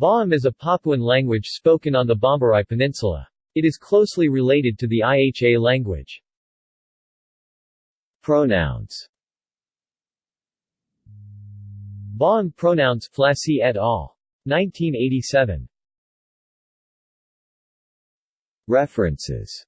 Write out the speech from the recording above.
Baham is a Papuan language spoken on the Bomberai Peninsula. It is closely related to the IHA language. Pronouns Baham pronouns Flassy et al. 1987. References